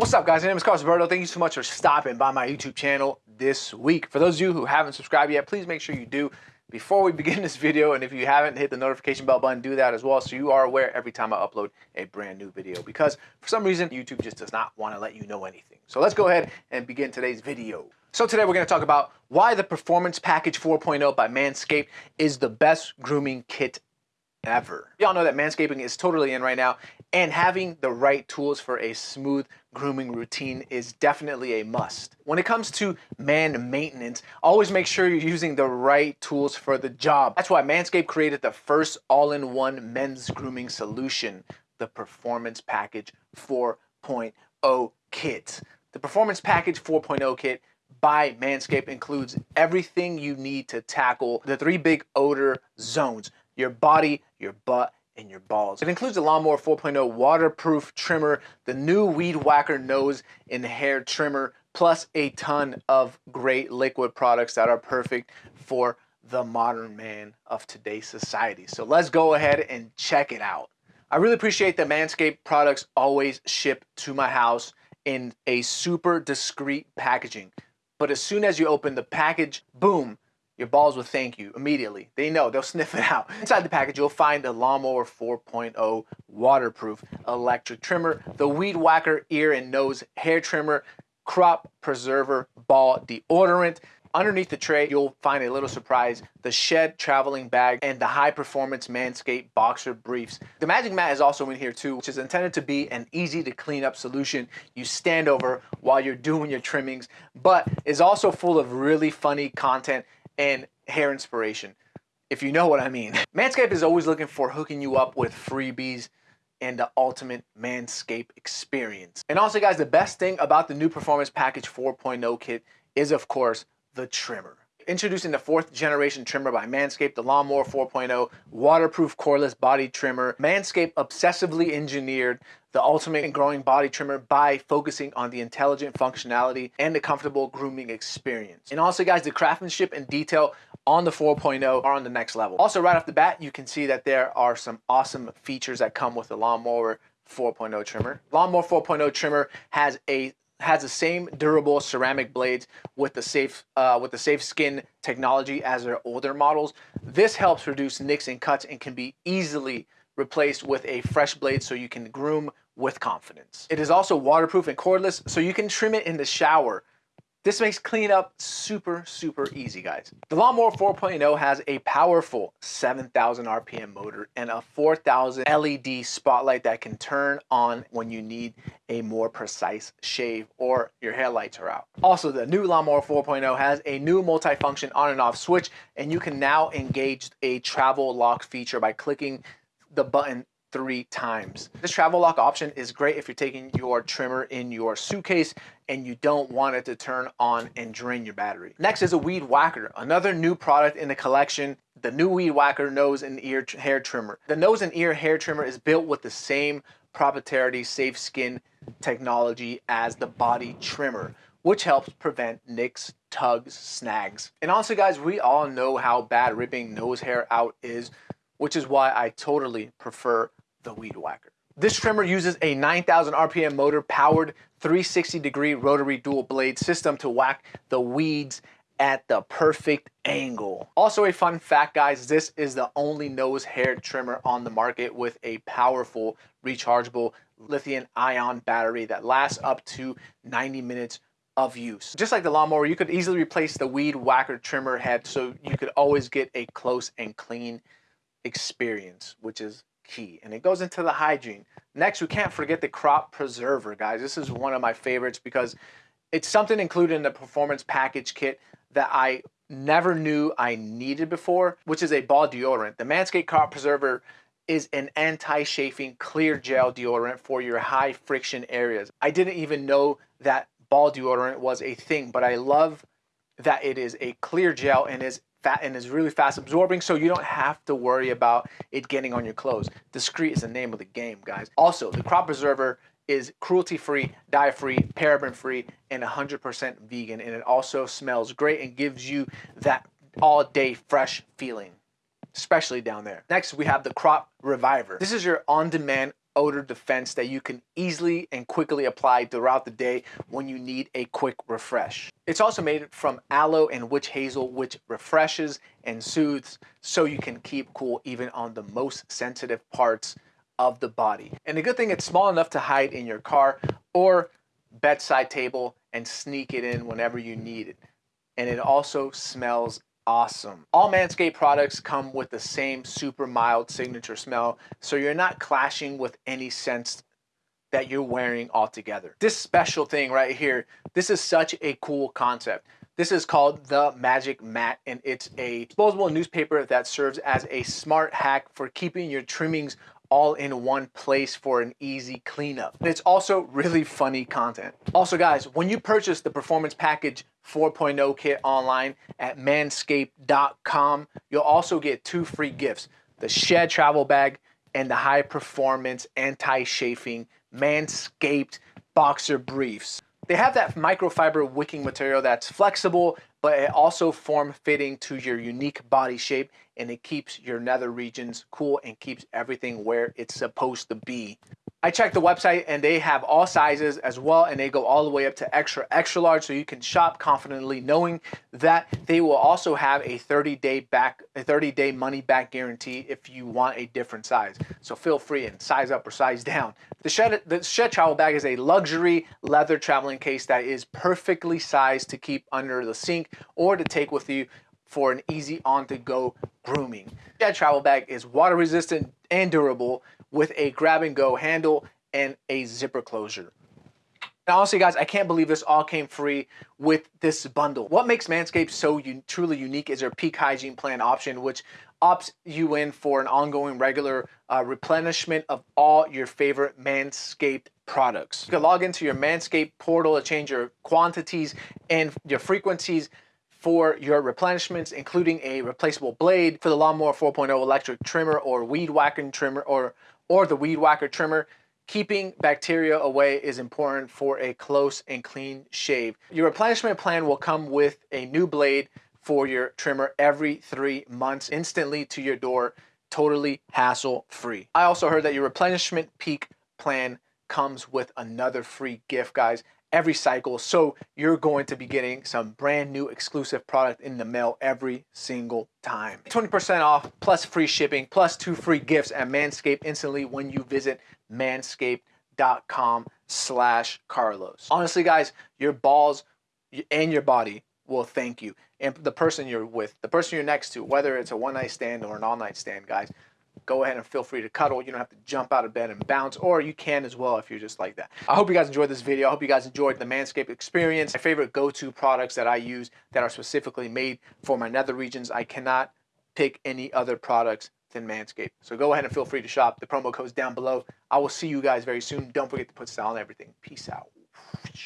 What's up guys, my name is Carlos Alberto. Thank you so much for stopping by my YouTube channel this week. For those of you who haven't subscribed yet, please make sure you do before we begin this video. And if you haven't hit the notification bell button, do that as well so you are aware every time I upload a brand new video. Because for some reason, YouTube just does not want to let you know anything. So let's go ahead and begin today's video. So today we're going to talk about why the Performance Package 4.0 by Manscaped is the best grooming kit ever. Y'all know that manscaping is totally in right now and having the right tools for a smooth grooming routine is definitely a must. When it comes to man maintenance, always make sure you're using the right tools for the job. That's why Manscaped created the first all-in-one men's grooming solution, the Performance Package 4.0 kit. The Performance Package 4.0 kit by Manscaped includes everything you need to tackle the three big odor zones, your body, your butt, and your balls. It includes the Lawnmower 4.0 waterproof trimmer, the new Weed Whacker nose and hair trimmer, plus a ton of great liquid products that are perfect for the modern man of today's society. So let's go ahead and check it out. I really appreciate that Manscaped products always ship to my house in a super discreet packaging. But as soon as you open the package, boom, your balls will thank you immediately. They know, they'll sniff it out. Inside the package, you'll find the Lawnmower 4.0 waterproof electric trimmer, the Weed Whacker ear and nose hair trimmer, crop preserver ball deodorant, Underneath the tray, you'll find a little surprise, the Shed traveling bag and the high performance Manscaped boxer briefs. The Magic Mat is also in here too, which is intended to be an easy to clean up solution you stand over while you're doing your trimmings, but is also full of really funny content and hair inspiration, if you know what I mean. Manscaped is always looking for hooking you up with freebies and the ultimate Manscaped experience. And also guys, the best thing about the new Performance Package 4.0 kit is of course the trimmer. Introducing the fourth generation trimmer by Manscaped, the Lawnmower 4.0 waterproof cordless body trimmer. Manscaped obsessively engineered the ultimate and growing body trimmer by focusing on the intelligent functionality and the comfortable grooming experience. And also guys, the craftsmanship and detail on the 4.0 are on the next level. Also right off the bat, you can see that there are some awesome features that come with the Lawnmower 4.0 trimmer. Lawnmower 4.0 trimmer has a has the same durable ceramic blades with the safe uh, with the safe skin technology as their older models. This helps reduce nicks and cuts and can be easily replaced with a fresh blade so you can groom with confidence. It is also waterproof and cordless so you can trim it in the shower this makes cleanup super, super easy, guys. The Lawnmower 4.0 has a powerful 7,000 RPM motor and a 4,000 LED spotlight that can turn on when you need a more precise shave or your hair lights are out. Also, the new Lawnmower 4.0 has a new multifunction on and off switch, and you can now engage a travel lock feature by clicking the button three times. This travel lock option is great if you're taking your trimmer in your suitcase and you don't want it to turn on and drain your battery. Next is a Weed Whacker, another new product in the collection, the new Weed Whacker nose and ear hair trimmer. The nose and ear hair trimmer is built with the same proprietary safe skin technology as the body trimmer which helps prevent nicks, tugs, snags. And also guys, we all know how bad ripping nose hair out is, which is why I totally prefer the Weed Whacker. This trimmer uses a 9,000 RPM motor powered 360 degree rotary dual blade system to whack the weeds at the perfect angle. Also a fun fact guys, this is the only nose hair trimmer on the market with a powerful rechargeable lithium ion battery that lasts up to 90 minutes of use. Just like the lawnmower, you could easily replace the weed whacker trimmer head so you could always get a close and clean experience, which is key. And it goes into the hygiene. Next, we can't forget the crop preserver, guys. This is one of my favorites because it's something included in the performance package kit that I never knew I needed before, which is a ball deodorant. The Manscaped Crop Preserver is an anti-chafing clear gel deodorant for your high friction areas. I didn't even know that ball deodorant was a thing, but I love that it is a clear gel and is fat and is really fast absorbing so you don't have to worry about it getting on your clothes. Discreet is the name of the game, guys. Also, the crop preserver is cruelty-free, dye-free, paraben-free, and 100% vegan. And it also smells great and gives you that all-day fresh feeling especially down there. Next, we have the Crop Reviver. This is your on-demand odor defense that you can easily and quickly apply throughout the day when you need a quick refresh. It's also made from aloe and witch hazel, which refreshes and soothes so you can keep cool even on the most sensitive parts of the body. And the good thing, it's small enough to hide in your car or bedside table and sneak it in whenever you need it. And it also smells awesome. All Manscaped products come with the same super mild signature smell, so you're not clashing with any scents that you're wearing altogether. This special thing right here, this is such a cool concept. This is called the Magic Mat, and it's a disposable newspaper that serves as a smart hack for keeping your trimmings all in one place for an easy cleanup. It's also really funny content. Also guys, when you purchase the Performance Package 4.0 kit online at manscaped.com, you'll also get two free gifts, the Shed Travel Bag and the High Performance Anti-Chafing Manscaped Boxer Briefs. They have that microfiber wicking material that's flexible, but it also form fitting to your unique body shape and it keeps your nether regions cool and keeps everything where it's supposed to be. I checked the website and they have all sizes as well and they go all the way up to extra extra large so you can shop confidently knowing that they will also have a 30 day back a 30 day money back guarantee if you want a different size. So feel free and size up or size down. The Shed the Shed travel bag is a luxury leather traveling case that is perfectly sized to keep under the sink or to take with you for an easy on the go grooming. Shed travel bag is water resistant and durable with a grab and go handle and a zipper closure. And honestly, guys, I can't believe this all came free with this bundle. What makes Manscaped so truly unique is their peak hygiene plan option, which opts you in for an ongoing regular uh, replenishment of all your favorite Manscaped products. You can log into your Manscaped portal to change your quantities and your frequencies for your replenishments, including a replaceable blade for the Lawnmower 4.0 electric trimmer or weed whacking trimmer or or the weed whacker trimmer. Keeping bacteria away is important for a close and clean shave. Your replenishment plan will come with a new blade for your trimmer every three months instantly to your door, totally hassle free. I also heard that your replenishment peak plan comes with another free gift, guys every cycle. So you're going to be getting some brand new exclusive product in the mail every single time. 20% off plus free shipping plus two free gifts at Manscaped instantly when you visit manscaped.com slash Carlos. Honestly, guys, your balls and your body will thank you. And the person you're with, the person you're next to, whether it's a one night stand or an all night stand, guys, go ahead and feel free to cuddle. You don't have to jump out of bed and bounce, or you can as well if you're just like that. I hope you guys enjoyed this video. I hope you guys enjoyed the Manscaped experience. My favorite go-to products that I use that are specifically made for my nether regions. I cannot pick any other products than Manscaped. So go ahead and feel free to shop. The promo code is down below. I will see you guys very soon. Don't forget to put style on everything. Peace out.